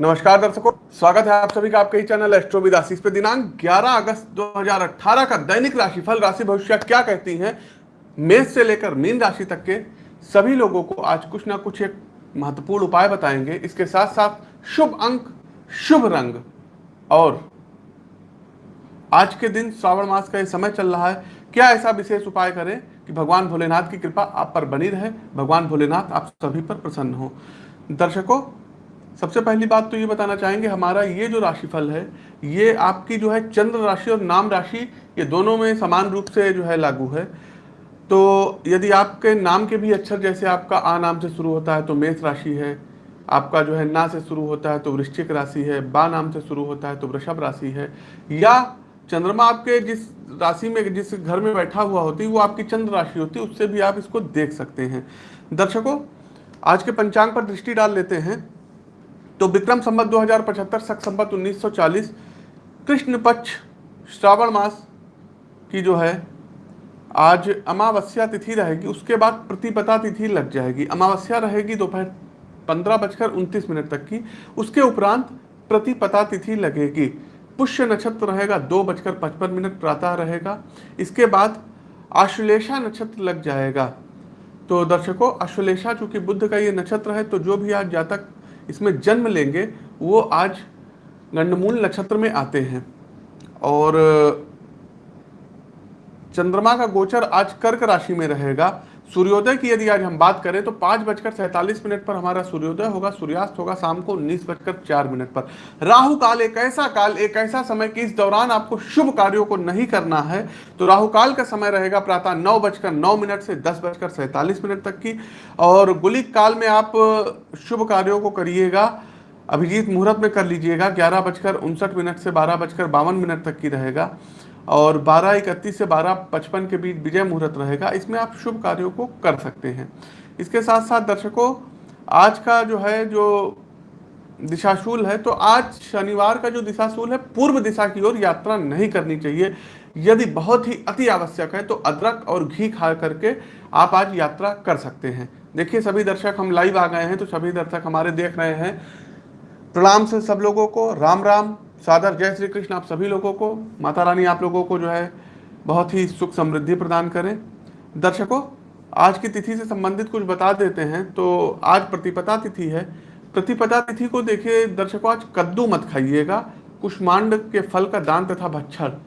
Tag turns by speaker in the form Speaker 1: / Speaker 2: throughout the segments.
Speaker 1: नमस्कार दर्शकों, स्वागत है आप सभी का आपके ही चैनल एस्ट्रो विदासीस पे। दिनांक 11 अगस्त 2018 का दैनिक राशिफल, राशि भविष्य क्या कहती हैं? मेष से लेकर मीन राशि तक के सभी लोगों को आज कुछ ना कुछ एक महत्वपूर्ण उपाय बताएँगे। इसके साथ साथ शुभ अंक, शुभ रंग और आज के दिन श्रावण मास का ये समय चल रहा है। क्या ऐसा विशेष उपाय करें कि भगवान भोलेनाथ की कृपा आप पर बनी रहे? भगवान भोलेनाथ आप सभी पर प्रसन्न हो। दर्शकों सबसे पहली बात तो ये बताना चाहेंगे, हमारा ये जो राशिफल है, ये आपकी जो है चंद्र राशि और नाम राशि, ये दोनों में समान रूप से जो है लागू है। तो यदि आपके नाम के भी अक्षर जैसे आपका आ नाम से शुरू होता है तो मेष राशि है, आपका जो है ना से शुरू होता है तो वृश्चिक राशि है, बा नाम से शुरू होता है तो वृषभ राशि है, या चंद्रमा आपके जिस राशि में, जिस घर में बैठा हुआ होती है, वो आपकी चंद्र राशि होती है, उससे भी आप इसको देख सकते हैं। दर्शकों, आज के पंचांग पर दृष्टि डाल लेते हैं। तो विक्रम संबत दो हज़ार पचहत्तर, सख संबत उन्नीस सौ चालीस, कृष्ण पक्ष, श्रावण मास की जो है, आज अमावस्या तिथि रहेगी, उसके बाद प्रतिपता तिथि लग जाएगी। अमावस्या रहेगी दोपहर पंद्रह बजकर उनतीस मिनट तक की, उसके उपरांत प्रतिपता तिथि लगेगी। पुष्य नक्षत्र रहेगा, दो बजकर पचपन मिनट प्रातः रहेगा। इसके बाद आश्लेषा नक्षत्र लग जाएगा। तो दर्शकों अश्वलेषा चूँकि बुद्ध का ये नक्षत्र है तो जो भी आज जातक इसमें जन्म लेंगे, वो आज गंडमूल नक्षत्र में आते हैं। और, चंद्रमा का गोचर आज कर्क राशि में रहेगा। सूर्योदय की यदि आज हम बात करें तो पाँच बजकर सैंतालीस मिनट पर हमारा सूर्योदय होगा, सूर्यास्त होगा शाम को उन्नीस बजकर चार मिनट पर। राहु काल एक ऐसा काल, एक ऐसा समय कि इस दौरान आपको शुभ कार्यों को नहीं करना है। तो राहु काल का समय रहेगा प्रातः नौ बजकर नौ मिनट से दस बजकर सैंतालीस मिनट तक की। और गुलिक काल में आप शुभ कार्यों को करिएगा, अभिजीत मुहूर्त में कर लीजिएगा, ग्यारह बजकर उनसठ मिनट से बारह बजकर बावन मिनट तक की रहेगा। और बारह इकतीस से बारह पचपन के बीच विजय मुहूर्त रहेगा। इसमें आप शुभ कार्यों को कर सकते हैं। इसके साथ साथ दर्शकों, आज का जो है, जो दिशाशूल है तो आज शनिवार का जो दिशाशूल है, पूर्व दिशा की ओर यात्रा नहीं करनी चाहिए। यदि बहुत ही अति आवश्यक है तो अदरक और घी खा करके आप आज यात्रा कर सकते हैं। देखिए, सभी दर्शक, हम लाइव आ गए हैं तो सभी दर्शक हमारे देख रहे हैं। प्रणाम से सब लोगों को। राम राम सादर जय श्री कृष्ण आप सभी लोगों को, माता रानी आप लोगों को जो है बहुत ही सुख समृद्धि प्रदान करें। दर्शकों, आज की तिथि से संबंधित कुछ बता देते हैं तो आज प्रतिपदा तिथि है। प्रतिपदा तिथि को देखिए, दर्शकों, आज कद्दू मत खाइएगा, कुष्मांड के फल का दान तथा भच्छर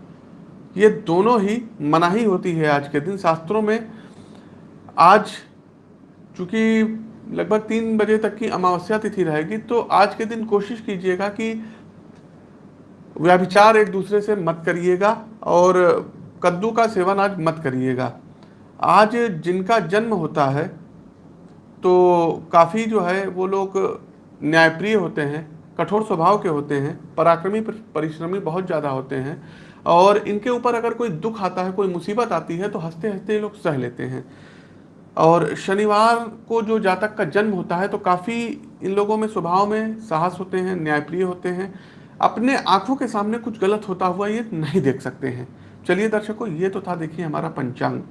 Speaker 1: ये दोनों ही मनाही होती है आज के दिन। शास्त्रों में आज चूँकि लगभग तीन बजे तक की अमावस्या तिथि रहेगी तो आज के दिन कोशिश कीजिएगा कि व्याभिचार एक दूसरे से मत करिएगा और कद्दू का सेवन आज मत करिएगा। आज जिनका जन्म होता है तो काफ़ी जो है वो लोग न्यायप्रिय होते हैं, कठोर स्वभाव के होते हैं, पराक्रमी परिश्रमी बहुत ज़्यादा होते हैं और इनके ऊपर अगर कोई दुख आता है, कोई मुसीबत आती है तो हँसते हँसते लोग सह लेते हैं। और शनिवार को जो जातक का जन्म होता है तो काफ़ी इन लोगों में स्वभाव में साहस होते हैं, न्यायप्रिय होते हैं अपने आँखों के सामने कुछ गलत होता हुआ ये नहीं देख सकते हैं। चलिए दर्शकों, ये तो था देखिए हमारा पंचांग।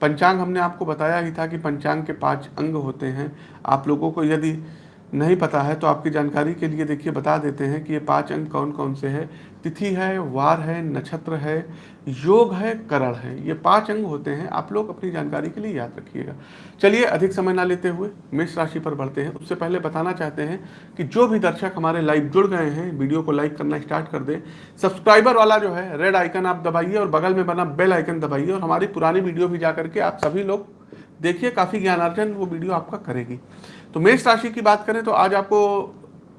Speaker 1: पंचांग हमने आपको बताया ही था कि पंचांग के पाँच अंग होते हैं। आप लोगों को यदि नहीं पता है तो आपकी जानकारी के लिए देखिए बता देते हैं कि ये पाँच अंग कौन कौन से हैं। तिथि है, वार है, नक्षत्र है योग है, करण है, ये पाँच अंग होते हैं। आप लोग अपनी जानकारी के लिए याद रखिएगा। चलिए, अधिक समय ना लेते हुए मेष राशि पर बढ़ते हैं। उससे पहले बताना चाहते हैं कि जो भी दर्शक हमारे लाइव जुड़ गए हैं, वीडियो को लाइक करना स्टार्ट कर दें। सब्सक्राइबर वाला जो है रेड आइकन आप दबाइए और बगल में बना बेल आइकन दबाइए और हमारी पुरानी वीडियो भी जा करके आप सभी लोग देखिए, काफ़ी ज्ञानार्जन वो वीडियो आपका करेगी। तो मेष राशि की बात करें तो आज आपको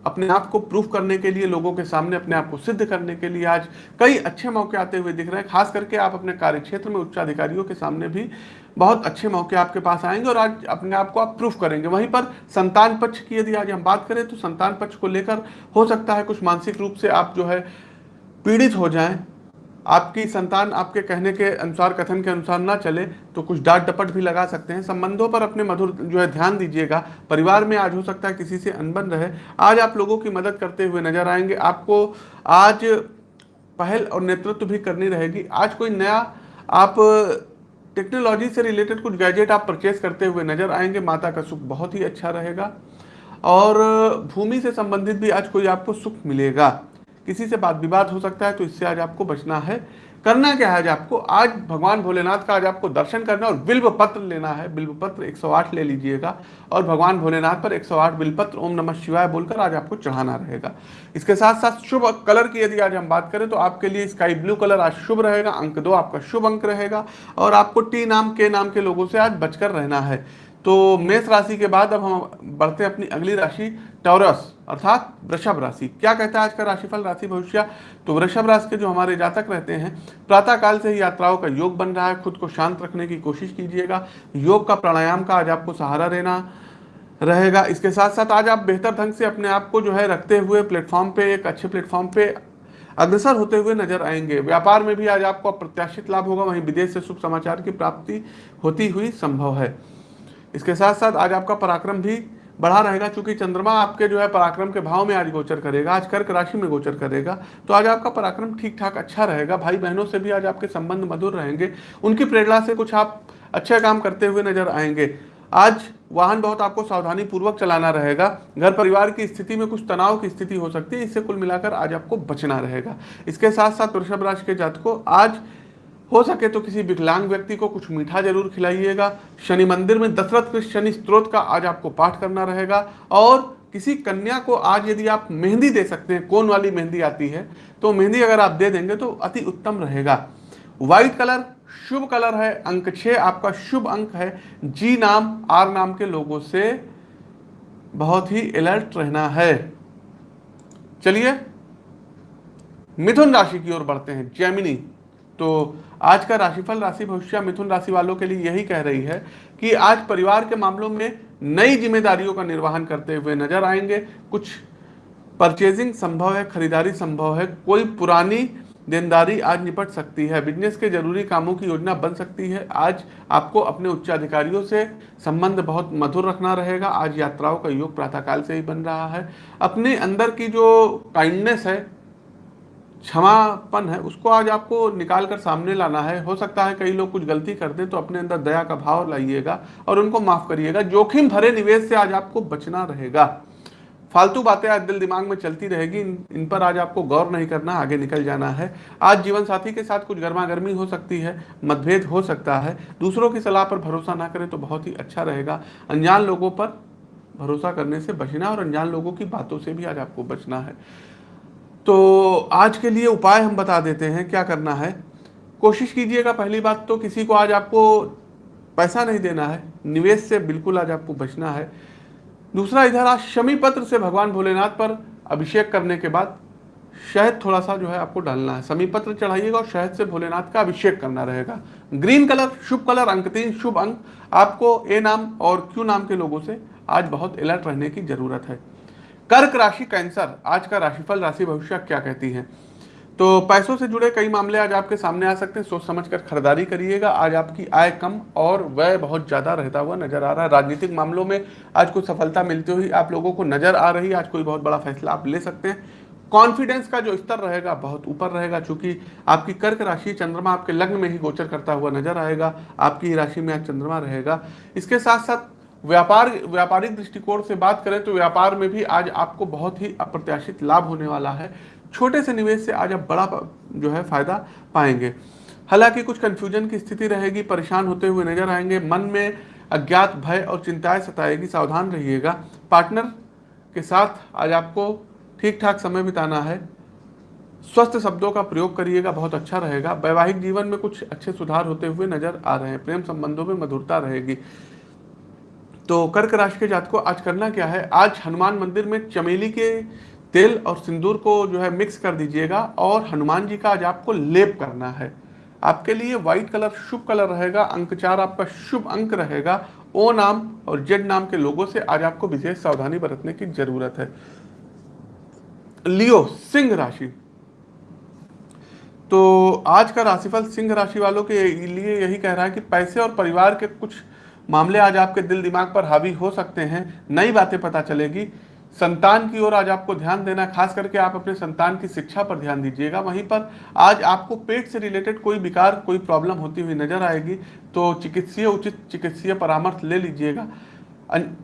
Speaker 1: अपने आप को प्रूफ करने के लिए, लोगों के सामने अपने आप को सिद्ध करने के लिए आज कई अच्छे मौके आते हुए दिख रहे हैं। खास करके आप अपने कार्य क्षेत्र में उच्चाधिकारियों के सामने भी बहुत अच्छे मौके आपके पास आएँगे और आज अपने आप को आप प्रूफ करेंगे। वहीं पर संतान पक्ष की यदि आज हम बात करें तो संतान पक्ष को लेकर हो सकता है कुछ मानसिक रूप से आप जो है पीड़ित हो जाएँ। आपकी संतान आपके कहने के अनुसार, कथन के अनुसार ना चले तो कुछ डांट डपट भी लगा सकते हैं। संबंधों पर अपने मधुर जो है ध्यान दीजिएगा। परिवार में आज हो सकता है किसी से अनबन रहे। आज आप लोगों की मदद करते हुए नज़र आएँगे। आपको आज पहल और नेतृत्व भी करनी रहेगी। आज कोई नया आप टेक्नोलॉजी से रिलेटेड कुछ गैजेट आप परचेज करते हुए नज़र आएँगे। माता का सुख बहुत ही अच्छा रहेगा। और भूमि से संबंधित भी आज कोई आपको सुख मिलेगा। किसी से बात विवाद हो सकता है तो इससे आज आपको बचना है। करना क्या है आज आपको? आज भगवान भोलेनाथ का आज आपको दर्शन करना और बिल्व पत्र लेना है। बिल्व पत्र 108 ले लीजिएगा और भगवान भोलेनाथ पर 108 बिल्व पत्र ओम नमः शिवाय बोलकर आज आपको चढ़ाना रहेगा। इसके साथ साथ शुभ कलर की यदि आज हम बात करें तो आपके लिए स्काई ब्लू कलर आज शुभ रहेगा, अंक दो आपका शुभ अंक रहेगा और आपको टी नाम, के नाम के लोगों से आज बचकर रहना है। तो मेष राशि के बाद अब हम बढ़ते हैं अपनी अगली राशि, टॉरस, अर्थात वृषभ राशि। क्या कहता है आज का राशिफल, राशि भविष्य? तो वृषभ राशि के जो हमारे जातक रहते हैं प्रातः काल से ही यात्राओं का योग बन रहा है। खुद को शांत रखने की कोशिश कीजिएगा। योग का प्राणायाम का आज आपको सहारा देना रहेगा। इसके साथ साथ आज आप बेहतर ढंग से अपने आप को जो है रखते हुए प्लेटफॉर्म पे, एक अच्छे प्लेटफॉर्म पे अग्रसर होते हुए नज़र आएँगे। व्यापार में भी आज आपको अप्रत्याशित लाभ होगा। वहीं विदेश से शुभ समाचार की प्राप्ति होती हुई संभव है। इसके साथ साथ आज आपका पराक्रम भी बढ़ा रहेगा क्योंकि चंद्रमा आपके जो है पराक्रम के भाव में आज गोचर करेगा, आज कर्क राशि में गोचर करेगा। तो आज आपका पराक्रम ठीक ठाक अच्छा रहेगा। भाई बहनों से भी आज आपके संबंध मधुर रहेंगे। उनकी प्रेरणा से कुछ आप अच्छे काम करते हुए नज़र आएँगे। आज वाहन बहुत आपको सावधानी पूर्वक चलाना रहेगा। घर परिवार की स्थिति में कुछ तनाव की स्थिति हो सकती है, इससे कुल मिलाकर आज आपको बचना रहेगा। इसके साथ साथ वृषभ राशि के जातकों, आज हो सके तो किसी विकलांग व्यक्ति को कुछ मीठा ज़रूर खिलाइएगा। शनि मंदिर में दशरथ के शनि स्त्रोत का आज आपको पाठ करना रहेगा। और किसी कन्या को आज यदि आप मेहंदी दे सकते हैं, कौन वाली मेहंदी आती है तो मेहंदी अगर आप दे देंगे तो अति उत्तम रहेगा। व्हाइट कलर शुभ कलर है, अंक छः आपका शुभ अंक है। जी नाम आर नाम के लोगों से बहुत ही अलर्ट रहना है। चलिए, मिथुन राशि की ओर बढ़ते हैं। जैमिनी तो आज का राशिफल राशि भविष्य मिथुन राशि वालों के लिए यही कह रही है कि आज परिवार के मामलों में नई जिम्मेदारियों का निर्वहन करते हुए नज़र आएँगे। कुछ परचेजिंग संभव है, खरीदारी संभव है, कोई पुरानी देनदारी आज निपट सकती है बिज़नेस के ज़रूरी कामों की योजना बन सकती है। आज आपको अपने उच्च अधिकारियों से संबंध बहुत मधुर रखना रहेगा। आज यात्राओं का योग प्रातःकाल से ही बन रहा है। अपने अंदर की जो काइंडनेस है क्षमापन है उसको आज आपको निकाल कर सामने लाना है। हो सकता है कई लोग कुछ गलती कर दें तो अपने अंदर दया का भाव लाइएगा और उनको माफ़ करिएगा। जोखिम भरे निवेश से आज आपको बचना रहेगा। फालतू बातें आज दिल दिमाग में चलती रहेगी इन, इन पर आज आपको गौर नहीं करना आगे निकल जाना है। आज जीवन साथी के साथ कुछ गर्मा गर्मी हो सकती है मतभेद हो सकता है। दूसरों की सलाह पर भरोसा ना करें तो बहुत ही अच्छा रहेगा। अनजान लोगों पर भरोसा करने से बचना और अनजान लोगों की बातों से भी आज आपको बचना है। तो आज के लिए उपाय हम बता देते हैं, क्या करना है। कोशिश कीजिएगा, पहली बात तो किसी को आज आपको पैसा नहीं देना है, निवेश से बिल्कुल आज आपको बचना है। दूसरा, इधर आज शमी पत्र से भगवान भोलेनाथ पर अभिषेक करने के बाद शहद थोड़ा सा जो है आपको डालना है। समी पत्र चढ़ाइएगा और शहद से भोलेनाथ का अभिषेक करना रहेगा। ग्रीन कलर, शुभ कलर, अंक तीन, शुभ अंक। आपको ए नाम और क्यू नाम के लोगों से आज बहुत अलर्ट रहने की ज़रूरत है। कर्क राशि कैंसर, आज का राशिफल राशि भविष्य क्या कहती है? तो पैसों से जुड़े कई मामले आज आपके सामने आ सकते हैं सोच समझकर खरीदारी करिएगा। आज आपकी आय कम और व्यय बहुत ज़्यादा रहता हुआ नज़र आ रहा है। राजनीतिक मामलों में आज कुछ सफलता मिलती हुई आप लोगों को नज़र आ रही है। आज कोई बहुत बड़ा फैसला आप ले सकते हैं। कॉन्फिडेंस का जो स्तर रहेगा, बहुत ऊपर रहेगा चूँकि आपकी कर्क राशि चंद्रमा आपके लग्न में ही गोचर करता हुआ नज़र आएगा। आपकी राशि में आज चंद्रमा रहेगा। इसके साथ साथ व्यापार, व्यापारिक दृष्टिकोण से बात करें तो व्यापार में भी आज आपको बहुत ही अप्रत्याशित लाभ होने वाला है। छोटे से निवेश से आज आप बड़ा जो है फ़ायदा पाएँगे। हालाँकि कुछ कंफ्यूजन की स्थिति रहेगी, परेशान होते हुए नज़र आएँगे। मन में अज्ञात भय और चिंताएँ सताएगी, सावधान रहिएगा। पार्टनर के साथ आज आपको ठीक ठाक समय बिताना है। स्वस्थ शब्दों का प्रयोग करिएगा, बहुत अच्छा रहेगा। वैवाहिक जीवन में कुछ अच्छे सुधार होते हुए नज़र आ रहे हैं। प्रेम संबंधों में मधुरता रहेगी। तो कर्क राशि के जात को आज करना क्या है? आज हनुमान मंदिर में चमेली के तेल और सिंदूर को जो है मिक्स कर दीजिएगा और हनुमान जी का आज आपको लेप करना है। आपके लिए व्हाइट कलर शुभ कलर रहेगा अंक चार आपका शुभ अंक रहेगा। ओ नाम और जेड नाम के लोगों से आज आपको विशेष सावधानी बरतने की ज़रूरत है। लियो, सिंह राशि। तो आज का राशिफल सिंह राशि वालों के लिए यही कह रहा है कि पैसे और परिवार के कुछ मामले आज आपके दिल दिमाग पर हावी हो सकते हैं, नई बातें पता चलेगी। संतान की ओर आज आपको ध्यान देना खास करके आप अपने संतान की शिक्षा पर ध्यान दीजिएगा। वहीं पर आज आपको पेट से रिलेटेड कोई विकार, कोई प्रॉब्लम होती हुई नज़र आएगी तो चिकित्सीय, उचित चिकित्सीय परामर्श ले लीजिएगा।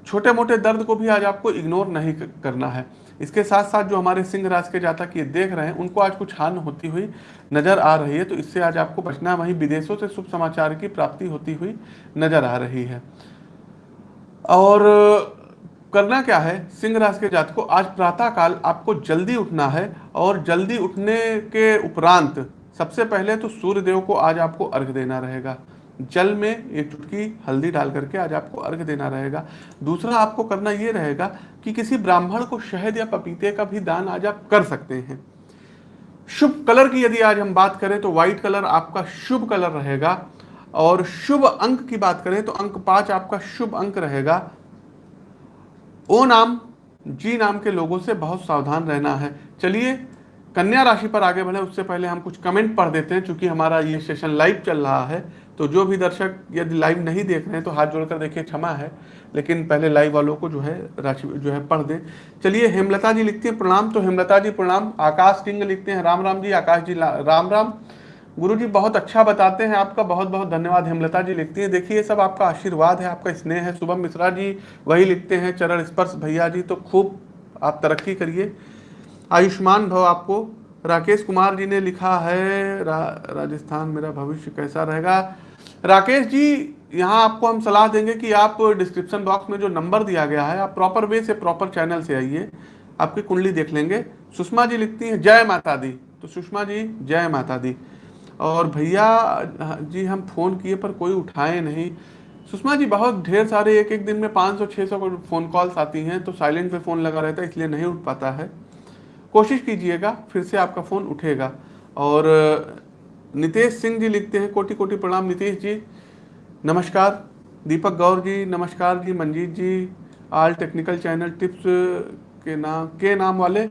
Speaker 1: छोटे मोटे दर्द को भी आज आपको इग्नोर नहीं करना है। इसके साथ साथ जो हमारे सिंह राज के जातक ये देख रहे हैं, उनको आज कुछ हान होती हुई नज़र आ रही है तो इससे आज आपको बचना वहीं विदेशों से शुभ समाचार की प्राप्ति होती हुई नज़र आ रही है। और करना क्या है? सिंह राशि के जात को आज प्रातः काल आपको जल्दी उठना है, और जल्दी उठने के उपरांत सबसे पहले तो सूर्य देव को आज आपको अर्घ देना रहेगा। जल में एक चुटकी हल्दी डाल करके आज आपको अर्घ देना रहेगा। दूसरा आपको करना यह रहेगा कि किसी ब्राह्मण को शहद या पपीते का भी दान आज आप कर सकते हैं। शुभ कलर की यदि आज हम बात करें तो व्हाइट कलर आपका शुभ कलर रहेगा और शुभ अंक की बात करें तो अंक पाँच आपका शुभ अंक रहेगा। ओ नाम, जी नाम के लोगों से बहुत सावधान रहना है। चलिए, कन्या राशि पर आगे बढ़े, उससे पहले हम कुछ कमेंट पढ़ देते हैं क्योंकि हमारा ये सेशन लाइव चल रहा है। तो जो भी दर्शक यदि लाइव नहीं देख रहे हैं तो हाथ जोड़कर देखिए, क्षमा है। लेकिन पहले लाइव वालों को जो है, राशि जो है, पढ़ दें। चलिए, हेमलता जी लिखती हैं प्रणाम। तो हेमलता जी प्रणाम। आकाश सिंह लिखते हैं, राम राम जी, आकाश जी राम राम। गुरु जी बहुत अच्छा बताते हैं आपका, बहुत बहुत धन्यवाद। हेमलता जी लिखती हैं, देखिए सब आपका आशीर्वाद है, आपका स्नेह है। शुभम मिश्रा जी वही लिखते हैं, चरण स्पर्श भैया जी तो खूब आप तरक्की करिए। आयुष्मान भव आपको राकेश कुमार जी ने लिखा है रा, राजस्थान मेरा भविष्य कैसा रहेगा? राकेश जी यहाँ आपको हम सलाह देंगे कि आप डिस्क्रिप्शन बॉक्स में जो नंबर दिया गया है आप प्रॉपर वे से प्रॉपर चैनल से आइए आपकी कुंडली देख लेंगे। सुषमा जी लिखती हैं जय माता दी। तो सुषमा जी जय माता दी। और भैया जी हम फ़ोन किए पर कोई उठाए नहीं। सुषमा जी बहुत ढेर सारे एक एक दिन में 500 600 फ़ोन कॉल्स आती हैं तो साइलेंट पे फ़ोन लगा रहता है इसलिए नहीं उठ पाता है। कोशिश कीजिएगा, फिर से आपका फ़ोन उठेगा। और, नितेश सिंह जी लिखते हैं कोटि कोटि प्रणाम नितेश जी। नमस्कार, दीपक गौर जी, नमस्कार जी, Manjeet ji, all technical channel tips के नाम के नाम वाले।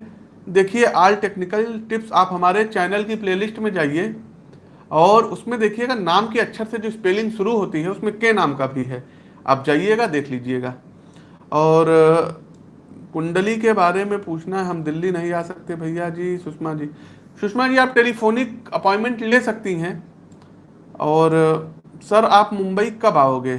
Speaker 1: देखिए, आल टेक्निकल टिप्स आप हमारे चैनल की प्लेलिस्ट में जाइए, और उसमें देखिएगा नाम के अक्षर से जो स्पेलिंग शुरू होती है, उसमें के नाम का भी है। आप जाइएगा, देख लीजिएगा। और कुंडली के बारे में पूछना है, हम दिल्ली नहीं आ सकते भैया जी, सुषमा जी। सुषमा जी, आप टेलीफोनिक अपॉइंटमेंट ले सकती हैं। और, सर, आप मुंबई कब आओगे?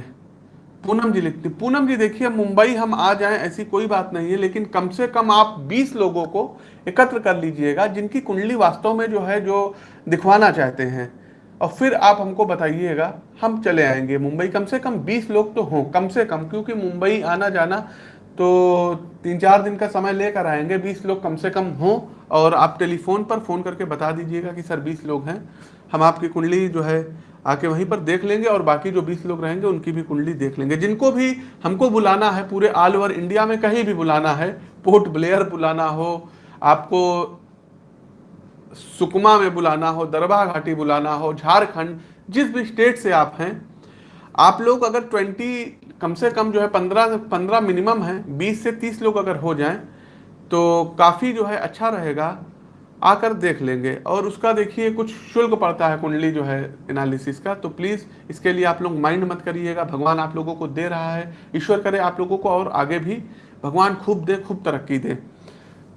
Speaker 1: पूनम जी लिखती, पूनम जी देखिए, मुंबई हम आ जाएँ ऐसी कोई बात नहीं है, लेकिन कम से कम आप 20 लोगों को एकत्र कर लीजिएगा, जिनकी कुंडली वास्तव में जो है, जो दिखवाना चाहते हैं। और फिर आप हमको बताइएगा, हम चले आएँगे मुंबई। कम से कम 20 लोग तो हों, कम से कम, क्योंकि मुंबई आना जाना तो तीन चार दिन का समय लेकर आएँगे, बीस लोग कम से कम हों, और आप टेलीफोन पर फ़ोन करके बता दीजिएगा कि सर बीस लोग हैं। हम आपकी कुंडली जो है, आके वहीं पर देख लेंगे और बाकी जो बीस लोग रहेंगे, उनकी भी कुंडली देख लेंगे। जिनको भी हमको बुलाना है, पूरे ऑल ओवर इंडिया में कहीं भी बुलाना है पोर्ट ब्लेयर बुलाना हो, आपको सुकमा में बुलाना हो दरबार घाटी बुलाना हो, झारखंड, जिस भी स्टेट से आप हैं, आप लोग अगर ट्वेंटी कम से कम जो है पंद्रह पंद्रह मिनिमम है, बीस से तीस लोग अगर हो जाएँ तो काफ़ी जो है अच्छा रहेगा। आकर देख लेंगे। और उसका देखिए, कुछ शुल्क पड़ता है कुंडली जो है एनालिसिस का। तो प्लीज़ इसके लिए आप लोग माइंड मत करिएगा। भगवान आप लोगों को दे रहा है। ईश्वर करे, आप लोगों को और आगे भी भगवान खूब दे, खूब तरक्की दे।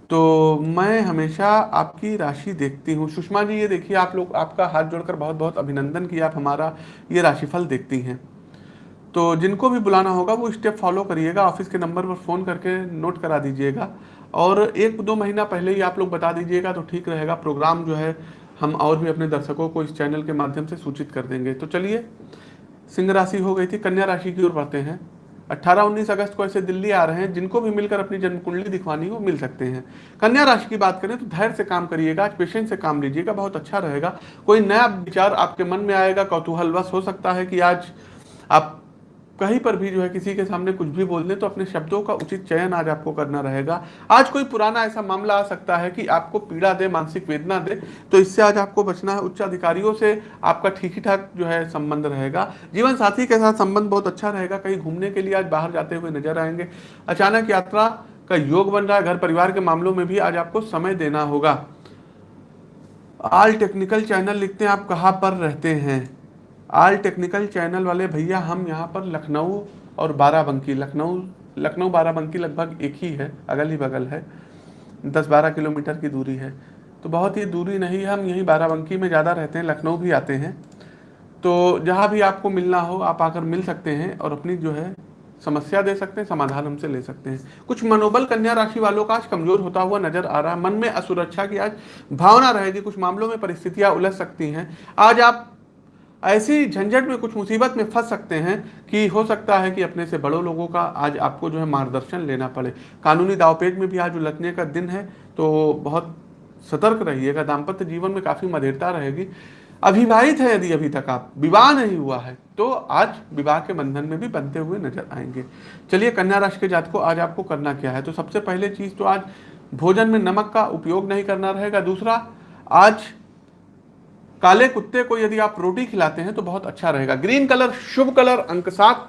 Speaker 1: तो मैं हमेशा आपकी राशि देखती हूँ। सुषमा जी, ये देखिए, आप लोग, आपका हाथ जोड़कर बहुत बहुत अभिनंदन किया आप हमारा ये राशिफल देखती हैं। तो जिनको भी बुलाना होगा, वो स्टेप फॉलो करिएगा ऑफ़िस के नंबर पर फ़ोन करके नोट करा दीजिएगा। और एक दो महीना पहले ही आप लोग बता दीजिएगा तो ठीक रहेगा। प्रोग्राम जो है, हम और भी अपने दर्शकों को इस चैनल के माध्यम से सूचित कर देंगे। तो चलिए, सिंह राशि हो गई थी, कन्या राशि की ओर बढ़ते हैं। 18-19 अगस्त को ऐसे दिल्ली आ रहे हैं, जिनको भी मिलकर अपनी जन्म कुंडली दिखवानी हो, मिल सकते हैं। कन्या राशि की बात करें तो धैर्य से काम करिएगा पेशेंस से काम लीजिएगा, बहुत अच्छा रहेगा। कोई नया विचार आपके मन में आएगा, कौतूहलवश हो सकता है कि आज आप कहीं पर भी जो है किसी के सामने कुछ भी बोल दें तो अपने शब्दों का उचित चयन आज आपको करना रहेगा। आज कोई पुराना ऐसा मामला आ सकता है कि आपको पीड़ा दे, मानसिक वेदना दे तो इससे आज आपको बचना है। उच्च अधिकारियों से आपका ठीक ठाक जो है संबंध रहेगा। जीवन साथी के साथ संबंध बहुत अच्छा रहेगा। कहीं घूमने के लिए आज बाहर जाते हुए नज़र आएँगे। अचानक यात्रा का योग बन रहा है। घर परिवार के मामलों में भी आज आपको समय देना होगा। आल टेक्निकल चैनल लिखते हैं। आप कहाँ पर रहते हैं? आल टेक्निकल चैनल वाले भैया, हम यहाँ पर लखनऊ और बाराबंकी, लखनऊ लखनऊ बाराबंकी लगभग एक ही है, अगल ही बगल है, दस बारह किलोमीटर की दूरी है। तो बहुत ही दूरी नहीं, हम यहीं बाराबंकी में ज़्यादा रहते हैं, लखनऊ भी आते हैं। तो जहाँ भी आपको मिलना हो, आप आकर मिल सकते हैं और अपनी जो है समस्या दे सकते हैं, समाधान हमसे ले सकते हैं। कुछ मनोबल कन्या राशि वालों का आज कमज़ोर होता हुआ नज़र आ रहा है। मन में असुरक्षा की आज भावना रहेगी, कुछ मामलों में परिस्थितियाँ उलझ सकती हैं। आज आप ऐसी झंझट में, कुछ मुसीबत में फंस सकते हैं कि हो सकता है कि अपने से बड़ों लोगों का आज आपको जो है मार्गदर्शन लेना पड़े। कानूनी दावपेज में भी आज उलझने का दिन है तो बहुत सतर्क रहिएगा। दाम्पत्य जीवन में काफ़ी मधेरता रहेगी। अविवाहित है यदि अभी तक आप, विवाह नहीं हुआ है तो आज विवाह के बंधन में भी बनते हुए नज़र आएँगे। चलिए, कन्या राशि के जात को आज आपको करना क्या है? तो सबसे पहले चीज़ तो आज भोजन में नमक का उपयोग नहीं करना रहेगा। दूसरा, आज काले कुत्ते को यदि आप रोटी खिलाते हैं तो बहुत अच्छा रहेगा। ग्रीन कलर, शुभ कलर, अंक सात,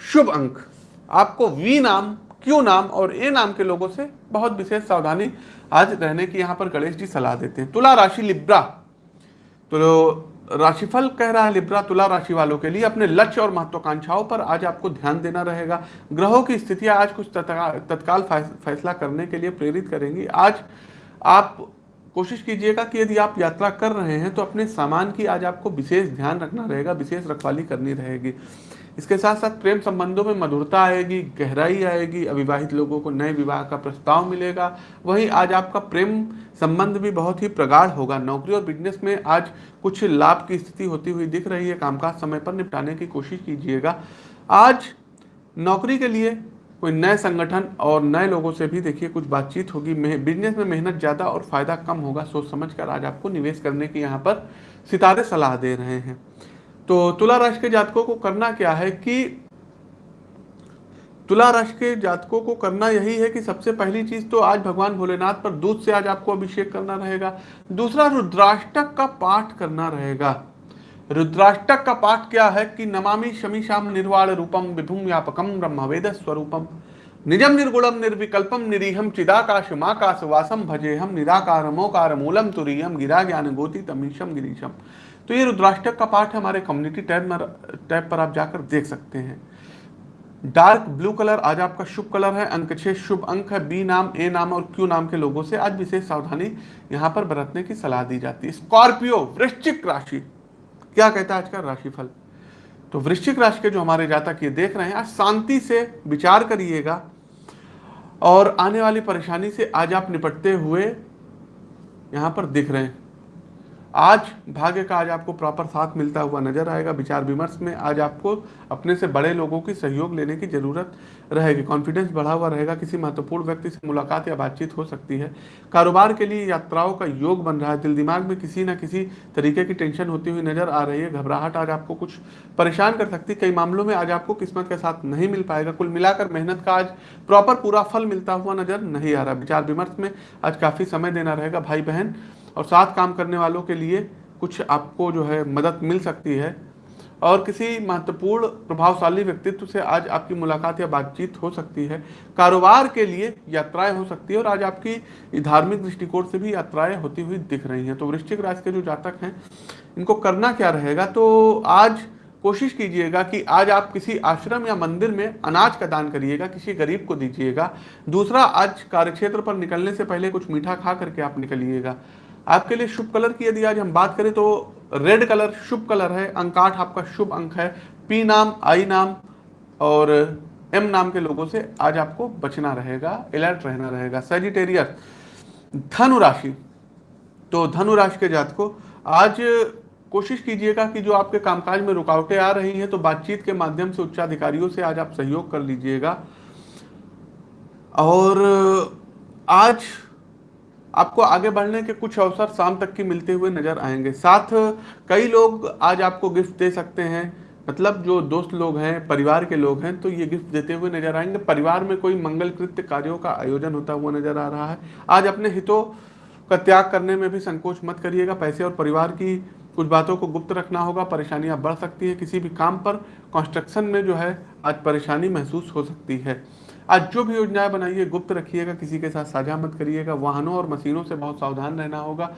Speaker 1: शुभ अंक। आपको वी नाम, क्यू नाम और ए नाम के लोगों से बहुत विशेष सावधानी आज रहने की यहाँ पर गणेश जी सलाह देते हैं। तुला राशि, लिब्रा। तो राशिफल कह रहा है लिब्रा, तुला राशि वालों के लिए अपने लक्ष्य और महत्वाकांक्षाओं पर आज आपको ध्यान देना रहेगा। ग्रहों की स्थितियाँ आज कुछ तत्काल फैसला करने के लिए प्रेरित करेंगी। आज आप कोशिश कीजिएगा कि यदि आप यात्रा कर रहे हैं तो अपने सामान की आज आपको विशेष ध्यान रखना रहेगा, विशेष रखवाली करनी रहेगी। इसके साथ साथ प्रेम संबंधों में मधुरता आएगी, गहराई आएगी, अविवाहित लोगों को नए विवाह का प्रस्ताव मिलेगा। वहीं आज आपका प्रेम संबंध भी बहुत ही प्रगाढ़ होगा। नौकरी और बिज़नेस में आज कुछ लाभ की स्थिति होती हुई दिख रही है। कामकाज समय पर निपटाने की कोशिश कीजिएगा। आज नौकरी के लिए कोई नए संगठन और नए लोगों से भी देखिए कुछ बातचीत होगी बिज़नेस में मेहनत ज़्यादा और फ़ायदा कम होगा, सोच समझ कर आज आपको निवेश करने की यहाँ पर सितारे सलाह दे रहे हैं। तो तुला राशि के जातकों को करना क्या है कि तुला राशि के जातकों को करना यही है कि सबसे पहली चीज़ तो आज भगवान भोलेनाथ पर दूध से आज आपको अभिषेक करना रहेगा, दूसरा रुद्राष्टक का पाठ करना रहेगा। रुद्राष्टक का पाठ क्या है कि नमामि शमी श्याम निर्वाण रूपम विभुम व्यापकम ब्रह्मवेद स्वरूपम। निजम निर्गुणम निर्विकल्पम निरीहम चिदाकाश माकाश वासम भजे हम निराकार मोकार मूलम तुरीयम गिरा ज्ञान गोति तमीशम गिरीशम तो ये रुद्राष्टक का पाठ हमारे कम्युनिटी टैब में टैब पर आप जाकर देख सकते हैं। डार्क ब्लू कलर आज आपका शुभ कलर है, अंक छह शुभ अंक है, बी नाम, ए नाम और क्यू नाम के लोगों से आज विशेष सावधानी यहाँ पर बरतने की सलाह दी जाती है। स्कॉर्पियो, वृश्चिक राशि क्या कहता है आज का राशिफल? तो वृश्चिक राशि के जो हमारे जातक ये देख रहे हैं, आज शांति से विचार करिएगा और आने वाली परेशानी से आज आप निपटते हुए यहाँ पर दिख रहे हैं। आज भाग्य का आज आपको प्रॉपर साथ मिलता हुआ नज़र आएगा, विचार विमर्श में आज आपको अपने से बड़े लोगों की सहयोग लेने की ज़रूरत रहेगी। कॉन्फिडेंस बढ़ा हुआ रहेगा, किसी महत्वपूर्ण व्यक्ति से मुलाकात या बातचीत हो सकती है। कारोबार के लिए यात्राओं का योग बन रहा है। दिल दिमाग में किसी न किसी तरीके की टेंशन होती हुई नज़र आ रही है। घबराहट आज आपको कुछ परेशान कर सकती है। कई मामलों में आज आपको किस्मत के साथ नहीं मिल पाएगा। कुल मिलाकर मेहनत का आज प्रॉपर पूरा फल मिलता हुआ नज़र नहीं आ रहा। विचार विमर्श में आज काफ़ी समय देना रहेगा। भाई बहन और साथ काम करने वालों के लिए कुछ आपको जो है मदद मिल सकती है। और किसी महत्वपूर्ण, प्रभावशाली व्यक्तित्व से आज आपकी मुलाकात या बातचीत हो सकती है। कारोबार के लिए यात्राएँ हो सकती है और आज आपकी धार्मिक दृष्टिकोण से भी यात्राएँ होती हुई दिख रही हैं। तो वृश्चिक राशि के जो जातक हैं, इनको करना क्या रहेगा? तो आज कोशिश कीजिएगा कि आज आप किसी आश्रम या मंदिर में अनाज का दान करिएगा, किसी गरीब को दीजिएगा। दूसरा, आज कार्यक्षेत्र पर निकलने से पहले कुछ मीठा खा करके आप निकलिएगा। आपके लिए शुभ कलर की यदि आज हम बात करें तो रेड कलर शुभ कलर है अंक आठ आपका शुभ अंक है पी नाम आई नाम और एम नाम के लोगों से आज आपको बचना रहेगा अलर्ट रहना रहेगा। सेजिटेरियस धनु राशि। तो धनु राशि के जात को आज कोशिश कीजिएगा कि जो आपके कामकाज में रुकावटें आ रही हैं तो बातचीत के माध्यम से उच्चाधिकारियों से आज आप सहयोग कर लीजिएगा। और आज आपको आगे बढ़ने के कुछ अवसर शाम तक की मिलते हुए नज़र आएँगे। साथ, कई लोग आज आपको गिफ्ट दे सकते हैं। मतलब जो दोस्त लोग हैं, परिवार के लोग हैं तो ये गिफ्ट देते हुए नज़र आएँगे। परिवार में कोई मंगल कृत्य कार्यों का आयोजन होता हुआ नज़र आ रहा है। आज अपने हितों का त्याग करने में भी संकोच मत करिएगा। पैसे और परिवार की कुछ बातों को गुप्त रखना होगा। परेशानियाँ बढ़ सकती है। किसी भी काम पर कंस्ट्रक्शन में जो है, आज परेशानी महसूस हो सकती है। आज जो भी योजनाएँ बनाइए, गुप्त रखिएगा, किसी के साथ साझा मत करिएगा, वाहनों और मशीनों से बहुत सावधान रहना होगा।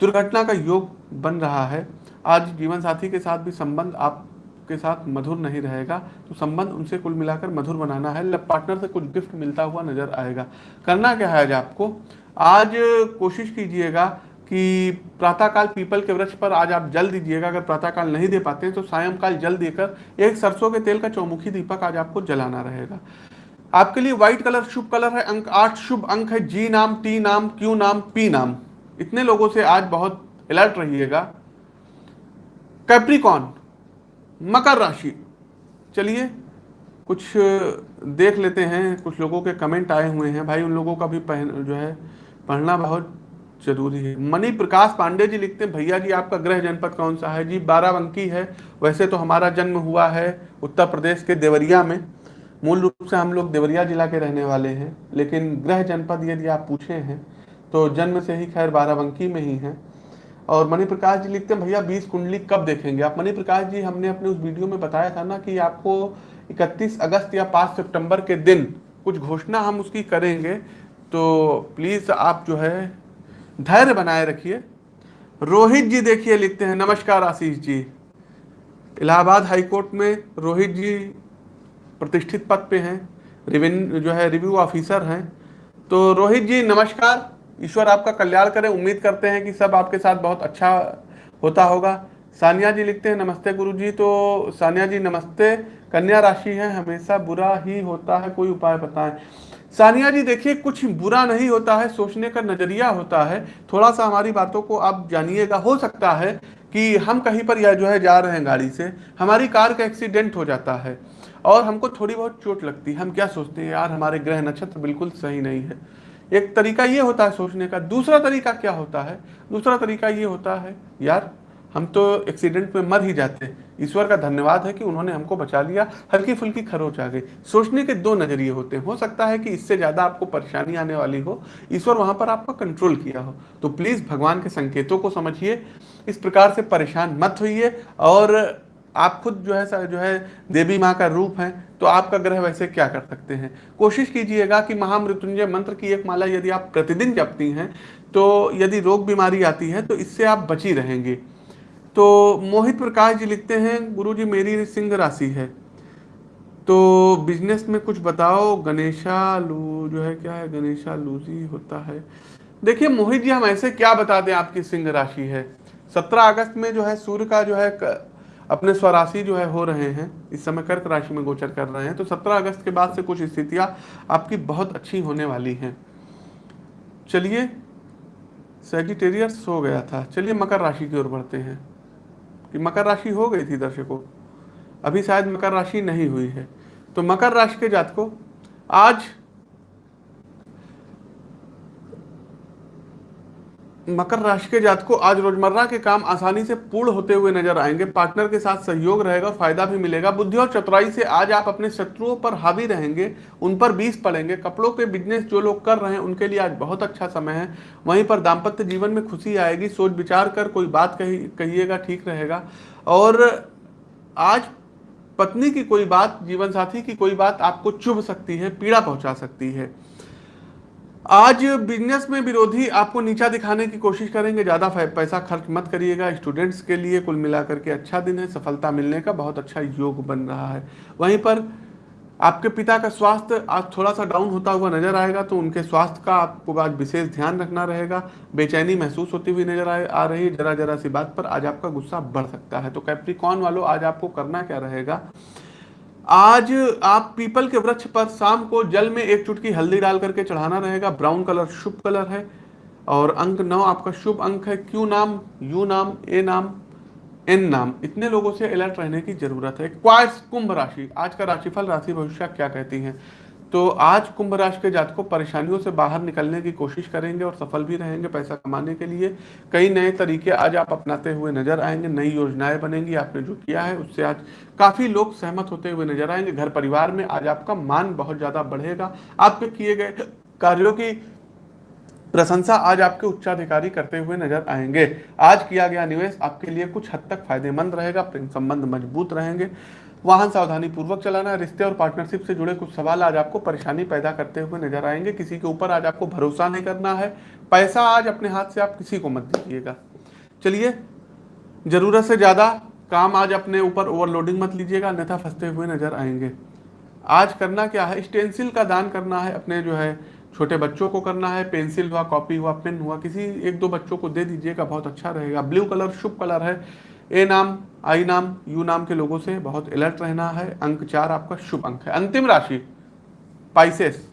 Speaker 1: दुर्घटना का योग बन रहा है। आज जीवन साथी के साथ भी संबंध आपके साथ मधुर नहीं रहेगा तो संबंध उनसे कुल मिलाकर मधुर बनाना है। लव पार्टनर से कुछ गिफ्ट मिलता हुआ नज़र आएगा। करना क्या है आज आपको? आज कोशिश कीजिएगा कि प्रातःकाल पीपल के वृक्ष पर आज आप जल दीजिएगा। अगर प्रातःकाल नहीं दे पाते हैं तो सायंकाल जल देकर एक सरसों के तेल का चौमुखी दीपक आज आपको जलाना रहेगा। आपके लिए व्हाइट कलर शुभ कलर है, अंक आठ शुभ अंक है जी नाम टी नाम क्यू नाम पी नाम। इतने लोगों से आज बहुत अलर्ट रहिएगा। कैप्रिकॉन मकर राशि। चलिए, कुछ देख लेते हैं। कुछ लोगों के कमेंट आए हुए हैं। भाई, उन लोगों का भी पहन, जो है, पढ़ना बहुत ज़रूरी है। मणि प्रकाश पांडे जी लिखते हैं, भैया जी, आपका गृह जनपद कौन सा है? जी, बाराबंकी है। वैसे तो हमारा जन्म हुआ है उत्तर प्रदेश के देवरिया में। मूल रूप से हम लोग देवरिया जिला के रहने वाले हैं, लेकिन गृह जनपद यदि आप पूछे हैं तो जन्म से ही खैर बाराबंकी में ही है। और मणि प्रकाश जी लिखते हैं, भैया, बीस कुंडली कब देखेंगे? आप मणि प्रकाश जी, हमने अपने उस वीडियो में बताया था ना कि आपको 31 अगस्त या 5 सितंबर के दिन कुछ घोषणा हम उसकी करेंगे तो प्लीज़ आप जो है धैर्य बनाए रखिए। रोहित जी देखिए, लिखते हैं, नमस्कार आशीष जी। इलाहाबाद हाईकोर्ट में रोहित जी प्रतिष्ठित पद पे हैं रिवेन्यू जो है रिव्यू ऑफिसर हैं। तो रोहित जी, नमस्कार। ईश्वर आपका कल्याण करें। उम्मीद करते हैं कि सब आपके साथ बहुत अच्छा होता होगा। सानिया जी लिखते हैं, नमस्ते गुरु जी तो सानिया जी, नमस्ते। कन्या राशि है, हमेशा बुरा ही होता है, कोई उपाय बताएँ। सानिया जी, देखिए, कुछ बुरा नहीं होता है, सोचने का नज़रिया होता है। थोड़ा सा हमारी बातों को आप जानिएगा। हो सकता है कि हम कहीं पर या जो है, जा रहे हैं गाड़ी से। हमारी कार का एक्सीडेंट हो जाता है। और हमको थोड़ी बहुत चोट लगती है। हम क्या सोचते हैं, यार, हमारे ग्रह नक्षत्र बिल्कुल सही नहीं है। एक तरीका ये होता है सोचने का। दूसरा तरीका क्या होता है? दूसरा तरीका ये होता है, यार, हम तो एक्सीडेंट में मर ही जाते ईश्वर का धन्यवाद है कि उन्होंने हमको बचा लिया, हल्की फुल्की खरोच आ गई। सोचने के दो नज़रिए होते हैं। हो सकता है कि इससे ज़्यादा आपको परेशानी आने वाली हो, ईश्वर वहाँ पर आपका कंट्रोल किया हो। तो प्लीज़ भगवान के संकेतों को समझिए। इस प्रकार से परेशान मत होइए और आप खुद जो है जो है देवी माँ का रूप है तो आपका ग्रह वैसे क्या कर सकते हैं? कोशिश कीजिएगा कि महामृत्युंजय मंत्र की एक माला यदि आप प्रतिदिन जपती हैं तो यदि रोग बीमारी आती है तो इससे आप बची रहेंगे। तो मोहित प्रकाश जी लिखते हैं गुरु जी मेरी सिंह राशि है। तो बिज़नेस में कुछ बताओ, गणेशा लू जो है क्या है? गणेशा लूजी होता है। देखिए, मोहित जी, हम ऐसे क्या बता दें आपकी सिंह राशि है? सत्रह अगस्त में जो है सूर्य का जो है अपने स्वराशि जो है हो रहे हैं, इस समय कर्क राशि में गोचर कर रहे हैं तो 17 अगस्त के बाद से कुछ स्थितियाँ आपकी बहुत अच्छी होने वाली हैं। चलिए सेजिटेरियस हो गया था। चलिए, मकर राशि की ओर बढ़ते हैं। कि मकर राशि हो गई थी दर्शकों, अभी शायद मकर राशि नहीं हुई है। तो मकर राशि के जातकों, आज मकर राशि के जात को आज रोज़मर्रा के काम आसानी से पूर्ण होते हुए नज़र आएँगे। पार्टनर के साथ सहयोग रहेगा, फ़ायदा भी मिलेगा। बुद्धि और चतुराई से आज आप अपने शत्रुओं पर हावी रहेंगे, उन पर बीस पड़ेंगे। कपड़ों के बिज़नेस जो लोग कर रहे हैं, उनके लिए आज बहुत अच्छा समय है। वहीं पर दाम्पत्य जीवन में खुशी आएगी। सोच विचार कर कोई बात कही, कहिएगा, ठीक रहेगा। और आज पत्नी की कोई बात जीवन साथी की कोई बात आपको चुभ सकती है, पीड़ा पहुँचा सकती है। आज बिज़नेस में विरोधी आपको नीचा दिखाने की कोशिश करेंगे। ज़्यादा पैसा खर्च मत करिएगा। स्टूडेंट्स के लिए कुल मिलाकर के अच्छा दिन है। सफलता मिलने का बहुत अच्छा योग बन रहा है। वहीं पर आपके पिता का स्वास्थ्य आज थोड़ा सा डाउन होता हुआ नज़र आएगा तो उनके स्वास्थ्य का आपको आज विशेष ध्यान रखना रहेगा। बेचैनी महसूस होती हुई नज़र आ रही है। जरा जरा सी बात पर आज आपका गुस्सा बढ़ सकता है। तो कैप्रिकॉन वालों, आज आपको करना क्या रहेगा? आज आप पीपल के वृक्ष पर शाम को जल में एक चुटकी हल्दी डाल करके चढ़ाना रहेगा। ब्राउन कलर, शुभ कलर है। और अंक नौ आपका शुभ अंक है। क्यू नाम, यू नाम, ए नाम, एन नाम। इतने लोगों से अलर्ट रहने की ज़रूरत है। क्वाइस कुंभ राशि। आज का राशिफल, राशि भविष्य क्या कहती है? तो आज कुंभ राशि के जातकों परेशानियों से बाहर निकलने की कोशिश करेंगे और सफल भी रहेंगे पैसा कमाने के लिए। कई नए तरीके आज आप अपनाते हुए नज़र आएँगे, नई योजनाएँ बनेंगी, आपने जो किया है उससे आज काफ़ी लोग सहमत होते हुए नज़र आएँगे। घर परिवार में आज आपका मान बहुत ज़्यादा बढ़ेगा। आपके किए गए कार्यों की प्रशंसा आज आपके उच्चाधिकारी करते हुए नज़र आएँगे। आज किया गया निवेश आपके लिए कुछ हद तक फ़ायदेमंद रहेगा प्रेम संबंध मज़बूत रहेंगे। वाहन सावधानी पूर्वक चलाना, रिश्ते और पार्टनरशिप से जुड़े कुछ सवाल आज आपको परेशानी पैदा करते हुए नज़र आएँगे। किसी के ऊपर आज आपको भरोसा नहीं करना है। पैसा आज अपने हाथ से आप किसी को मत दीजिएगा। चलिए, ज़रूरत से ज़्यादा काम आज अपने ऊपर ओवरलोडिंग मत लीजिएगा, अन्यथा फंसते हुए नज़र आएँगे। आज करना क्या है? स्टेंसिल का दान करना है, अपने जो है छोटे बच्चों को करना है, पेंसिल हुआ, कॉपी हुआ, पेन हुआ, किसी एक दो बच्चों को दे दीजिएगा, बहुत अच्छा रहेगा। ब्लू कलर, शुभ कलर है। ए नाम, आई नाम, यू नाम के लोगों से बहुत अलर्ट रहना है। अंक चार आपका शुभ अंक है। अंतिम राशि पाइसेस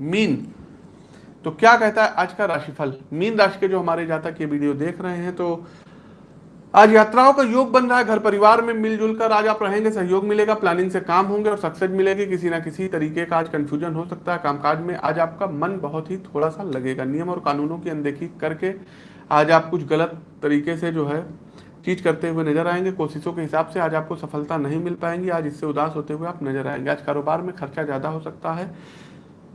Speaker 1: मीन। तो क्या कहता है आज का राशिफल? मीन राशि के जो हमारे जातक ये वीडियो देख रहे हैं तो आज यात्राओं का योग बन रहा है। घर परिवार में मिलजुल कर आज आप रहेंगे, सहयोग मिलेगा प्लानिंग से काम होंगे और सक्सेस मिलेगी। किसी ना किसी तरीके का आज कंफ्यूजन हो सकता है कामकाज में। आज आपका मन बहुत ही थोड़ा सा लगेगा। नियम और कानूनों की अनदेखी करके आज आप कुछ गलत तरीके से जो है चीज़ करते हुए नज़र आएँगे, कोशिशों के हिसाब से आज आपको सफलता नहीं मिल पाएँगी, आज इससे उदास होते हुए आप नज़र आएँगे। आज कारोबार में खर्चा ज़्यादा हो सकता है।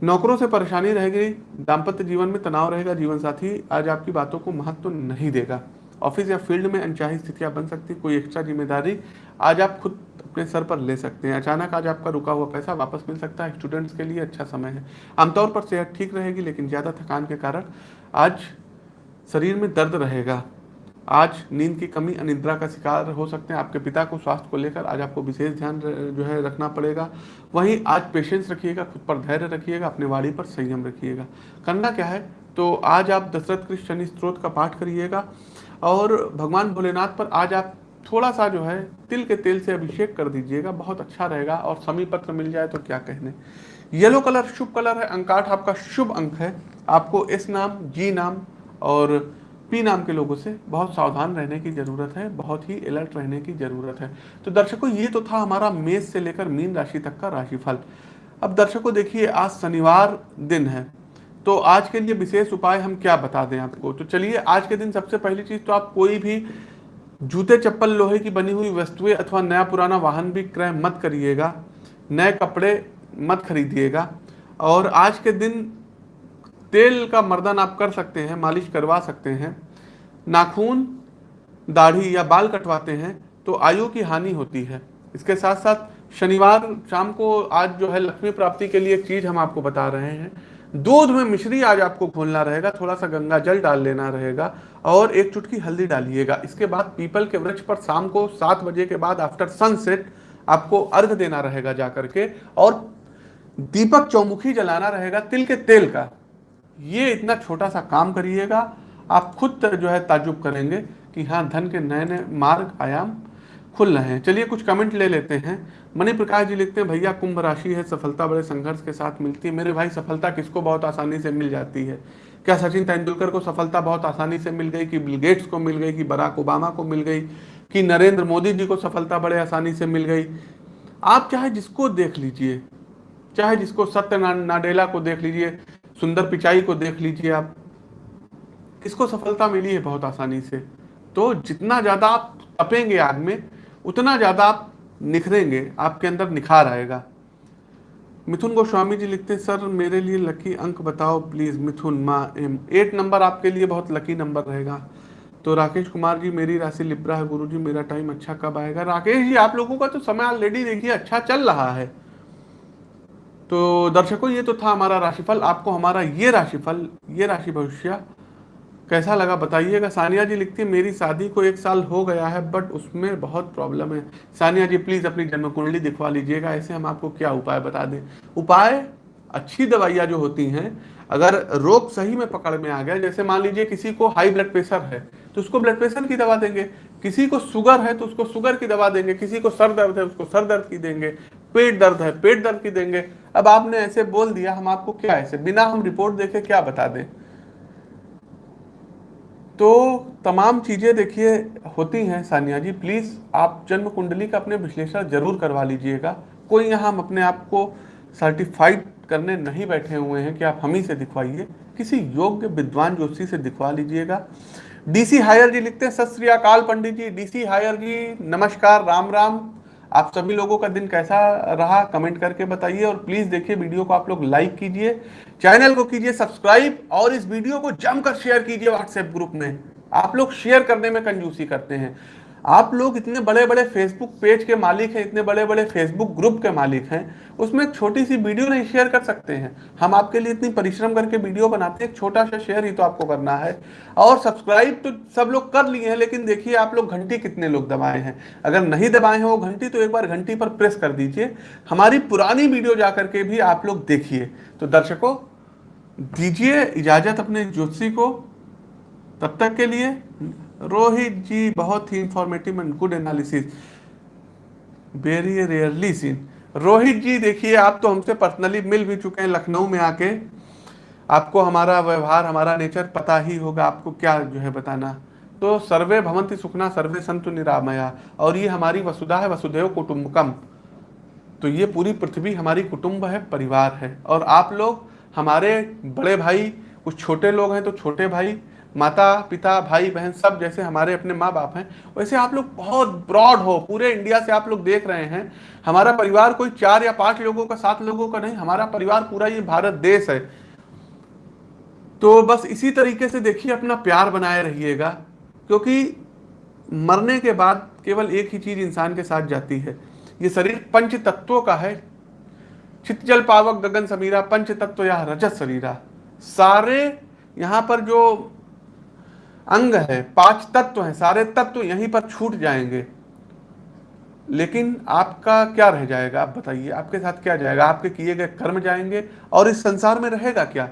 Speaker 1: नौकरों से परेशानी रहेगी, दाम्पत्य जीवन में तनाव रहेगा जीवन साथी आज आपकी बातों को महत्व तो नहीं देगा। ऑफ़िस या फ़ील्ड में अनचाही स्थितियाँ बन सकती, कोई एक्स्ट्रा ज़िम्मेदारी आज आप खुद अपने सर पर ले सकते हैं। अचानक आज आपका रुका हुआ पैसा वापस मिल सकता है, स्टूडेंट्स के लिए अच्छा समय है। आमतौर पर सेहत ठीक रहेगी, लेकिन ज़्यादा थकान के कारण आज शरीर में दर्द रहेगा। आज नींद की कमी, अनिद्रा का शिकार हो सकते हैं। आपके पिता को स्वास्थ्य को लेकर आज आपको विशेष ध्यान जो है रखना पड़ेगा। वहीं आज पेशेंस रखिएगा, खुद पर धैर्य रखिएगा, अपने वाणी पर संयम रखिएगा। करना क्या है? तो आज आप दशरथ कृष्ण शनि स्त्रोत का पाठ करिएगा और भगवान भोलेनाथ पर आज आप थोड़ा सा जो है तिल के तेल से अभिषेक कर दीजिएगा, बहुत अच्छा रहेगा और समी पत्र मिल जाए तो क्या कहने। येलो कलर शुभ कलर है, अंकाठ आपका शुभ अंक है। आपको एस नाम जी नाम और पी नाम के लोगों से बहुत सावधान रहने की ज़रूरत है, बहुत ही अलर्ट रहने की ज़रूरत है। तो दर्शकों, ये तो था हमारा मेष से लेकर मीन राशि तक का राशिफल। अब दर्शकों, देखिए, आज शनिवार दिन है तो आज के लिए विशेष उपाय हम क्या बता दें आपको? तो चलिए, आज के दिन सबसे पहली चीज़ तो आप कोई भी जूते, चप्पल, लोहे की बनी हुई वस्तुएँ अथवा नया पुराना वाहन भी क्रय मत करिएगा, नए कपड़े मत खरीदिएगा। और आज के दिन तेल का मर्दन आप कर सकते हैं, मालिश करवा सकते हैं, नाखून, दाढ़ी या बाल कटवाते हैं तो आयु की हानि होती है। इसके साथ साथ शनिवार शाम को आज जो है लक्ष्मी प्राप्ति के लिए चीज़ हम आपको बता रहे हैं। दूध में मिश्री आज आपको खोलना रहेगा थोड़ा सा गंगा जल डाल लेना रहेगा और एक चुटकी हल्दी डालिएगा। इसके बाद पीपल के वृक्ष पर शाम को सात बजे के बाद आफ्टर सनसेट आपको अर्घ देना रहेगा जाकर के और दीपक चौमुखी जलाना रहेगा तिल के तेल का। ये इतना छोटा सा काम करिएगा, आप खुद जो है ताजुब करेंगे कि हाँ धन के नए नए मार्ग, आयाम खुल रहे हैं। चलिए कुछ कमेंट ले लेते हैं। मणि प्रकाश जी लिखते हैं, भैया, कुंभ राशि है, सफलता बड़े संघर्ष के साथ मिलती है। मेरे भाई, सफलता किसको बहुत आसानी से मिल जाती है? क्या सचिन तेंदुलकर को सफलता बहुत आसानी से मिल गई? कि बिल गेट्स को मिल गई? कि बराक ओबामा को मिल गई? कि नरेंद्र मोदी जी को सफलता बड़े आसानी से मिल गई? आप चाहे जिसको देख लीजिए, चाहे जिसको सत्य नाडेला को देख लीजिए सुंदर पिचाई को देख लीजिए आप। किसको सफलता मिली है बहुत आसानी से? तो जितना ज़्यादा आप तपेंगे आग में, उतना ज़्यादा आप निखरेंगे, आपके अंदर निखार आएगा। मिथुन गोस्वामी जी लिखते हैं, सर, मेरे लिए लकी अंक बताओ, प्लीज़, मिथुन, माँ, एम, एट नंबर आपके लिए बहुत लकी नंबर रहेगा। तो राकेश कुमार जी, मेरी राशि लिब्रा है गुरु जी मेरा टाइम अच्छा कब आएगा? राकेश जी, आप लोगों का तो समय ऑलरेडी देखिए अच्छा चल रहा है। तो दर्शकों, ये तो था हमारा राशिफल। आपको हमारा ये राशिफल, ये राशि भविष्य कैसा लगा बताइएगा। सानिया जी लिखती है, मेरी शादी को एक साल हो गया है बट उसमें बहुत प्रॉब्लम है। सानिया जी प्लीज़ अपनी जन्म कुंडली दिखवा लीजिएगा, ऐसे हम आपको क्या उपाय बता दें। उपाय, अच्छी दवाइयाँ जो होती हैं, अगर रोग सही में पकड़ में आ गया, जैसे मान लीजिए किसी को हाई ब्लड प्रेशर है तो उसको ब्लड प्रेशर की दवा देंगे। किसी को शुगर है तो उसको शुगर की दवा देंगे। किसी को सर दर्द है, उसको सर दर्द की देंगे। पेट दर्द है, पेट दर्द की देंगे। अब आपने ऐसे बोल दिया, हम आपको क्या ऐसे, बिना हम रिपोर्ट देखे क्या बता दें? तो तमाम चीज़ें देखिए, होती हैं, सानिया जी प्लीज़ आप जन्म कुंडली का अपने विश्लेषण ज़रूर करवा लीजिएगा। कोई यहाँ हम अपने आप को सर्टिफाइड करने नहीं बैठे हुए हैं कि आप हम ही से दिखवाइए। किसी योग्य विद्वान ज्योतिषी से दिखवा लीजिएगा। डीसी हायर जी लिखते हैं, सत श्री अकाल पंडित जी डीसी हायर जी, नमस्कार, राम राम। आप सभी लोगों का दिन कैसा रहा? कमेंट करके बताइए और प्लीज़ देखिए वीडियो को आप लोग लाइक कीजिए चैनल को कीजिए सब्सक्राइब और इस वीडियो को जमकर शेयर कीजिए व्हाट्सएप ग्रुप में। आप लोग शेयर करने में कंजूसी करते हैं। आप लोग इतने बड़े बड़े फेसबुक पेज के मालिक हैं, इतने बड़े बड़े फेसबुक ग्रुप के मालिक हैं, उसमें एक छोटी सी वीडियो नहीं शेयर कर सकते हैं। हम आपके लिए इतनी परिश्रम करके वीडियो बनाते हैं, एक छोटा सा शेयर ही तो आपको करना है। और सब्सक्राइब तो सब लोग कर लिए हैं, लेकिन देखिए आप लोग घंटी कितने लोग दबाए हैं। अगर नहीं दबाए हैं वो घंटी तो एक बार घंटी पर प्रेस कर दीजिए। हमारी पुरानी वीडियो जा करके भी आप लोग देखिए। तो दर्शकों, दीजिए इजाज़त अपने ज्योतिषी को। तब तक के लिए रोहित जी बहुत ही informative and good analysis very rarely seen Rohit ji, देखिए, आप तो हमसे पर्सनली मिल भी चुके हैं लखनऊ में आके। आपको हमारा व्यवहार, हमारा नेचर पता ही होगा। आपको क्या जो है बताना। तो सर्वे भवंती सुखना, सर्वे संतु निरामया। और ये हमारी वसुधा है वसुदेव कुटुंबकम तो ये पूरी पृथ्वी हमारी कुटुंब है, परिवार है। और आप लोग, हमारे बड़े भाई, कुछ छोटे लोग हैं तो छोटे भाई माता, पिता, भाई, बहन सब जैसे हमारे अपने माँ बाप हैं, वैसे आप लोग बहुत ब्रॉड हो, पूरे इंडिया से आप लोग देख रहे हैं। हमारा परिवार कोई चार या पाँच लोगों का, सात लोगों का नहीं, हमारा परिवार पूरा ये भारत देश है। तो बस इसी तरीके से देखिए, अपना प्यार बनाए रहिएगा, क्योंकि मरने के बाद केवल एक ही चीज़ इंसान के साथ जाती है। ये शरीर पंच तत्वों का है। चित जल पावक गगन समीरा, पंच तत्व या रजत शरीरा सारे यहाँ पर जो अंग है, पाँच तत्व हैं, सारे तत्व यहीं पर छूट जाएँगे। लेकिन आपका क्या रह जाएगा? आप बताइए, आपके साथ क्या जाएगा? आपके किए गए कर्म जाएँगे और इस संसार में रहेगा क्या?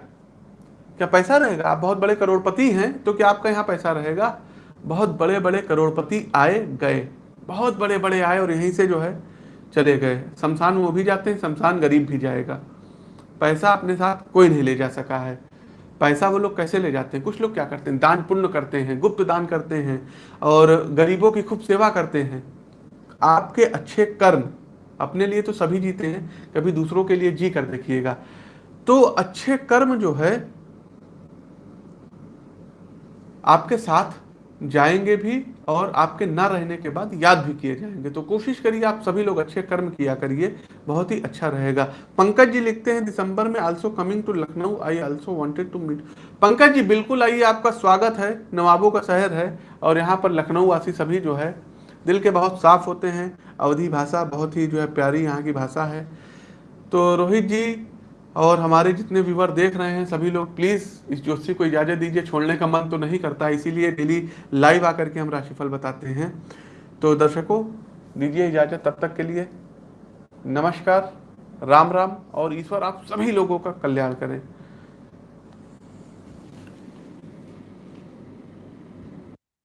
Speaker 1: क्या पैसा रहेगा? आप बहुत बड़े करोड़पति हैं तो क्या आपका यहाँ पैसा रहेगा? बहुत बड़े बड़े करोड़पति आए गए। बहुत बड़े बड़े आए और यहीं से जो है चले गए। शमशान वो भी जाते हैं, शमशान गरीब भी जाएगा। पैसा अपने साथ कोई नहीं ले जा सका है। पैसा वो लोग कैसे ले जाते हैं? कुछ लोग क्या करते हैं? दान पुण्य करते हैं, गुप्त दान करते हैं और गरीबों की खूब सेवा करते हैं। आपके अच्छे कर्म अपने लिए तो सभी जीते हैं, कभी दूसरों के लिए जी कर देखिएगा। तो अच्छे कर्म जो है, आपके साथ जाएँगे भी और आपके ना रहने के बाद याद भी किए जाएँगे। तो कोशिश करिए, आप सभी लोग अच्छे कर्म किया करिए, बहुत ही अच्छा रहेगा। पंकज जी लिखते हैं, दिसंबर में also coming to Lucknow I also wanted to meet Pankaj ji, बिल्कुल आइए, आपका स्वागत है, नवाबों का शहर है और यहाँ पर लखनऊ वासी सभी जो है, दिल के बहुत साफ़ होते हैं, अवधि भाषा बहुत ही जो है प्यारी यहाँ की भाषा है। तो रोहित जी और हमारे जितने व्यूवर देख रहे हैं सभी लोग प्लीज़ इस ज्योतिषी को इजाज़त दीजिए, छोड़ने का मन तो नहीं करता। इसीलिए डेली लाइव आकर के हम राशिफल बताते हैं। तो दर्शकों, दीजिए इजाज़त तब तक के लिए। नमस्कार, राम राम, और ईश्वर आप सभी लोगों का कल्याण करें।